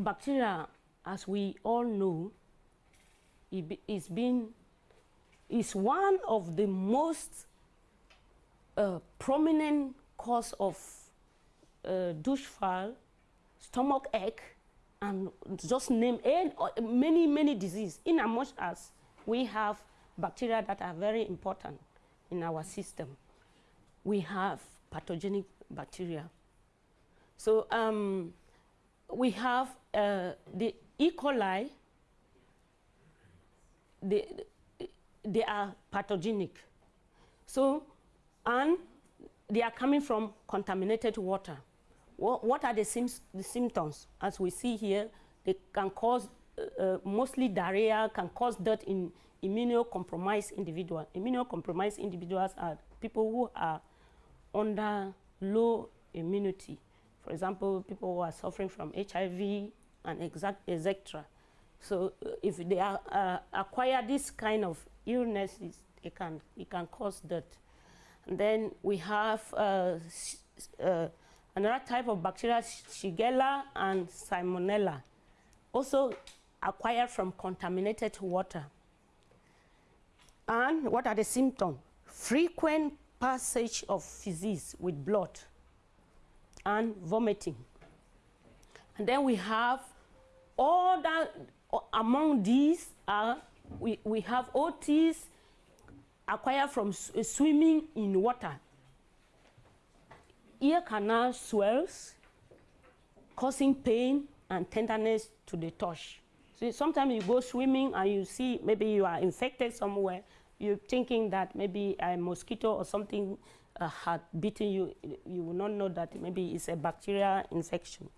bacteria, as we all know, is been is one of the most uh, prominent cause of uh, stomach ache, and just name any, uh, many, many diseases, in as much as we have bacteria that are very important in our system. We have pathogenic bacteria. So um, we have uh, the E. coli, they, they are pathogenic. So, and they are coming from contaminated water. What, what are the, the, symptoms? As we see here, they can cause uh, uh, mostly diarrhea, can cause death in immunocompromised individuals. Immunocompromised individuals are people who are under low immunity. For example, people who are suffering from HIV and etc. So uh, if they are, uh, acquire this kind of illnesses, it can, it can cause death. And then we have uh, uh, another type of bacteria, Shigella and Salmonella, also acquired from contaminated water. And what are the symptoms? Frequent passage of feces with blood and vomiting. And then we have all that, among these are, we, we have otitis acquired from uh, swimming in water. Ear canal swells, causing pain and tenderness to the touch. So sometimes you go swimming and you see maybe you are infected somewhere, you're thinking that maybe a mosquito or something uh, had bitten you, you will not know that maybe it's a bacterial infection.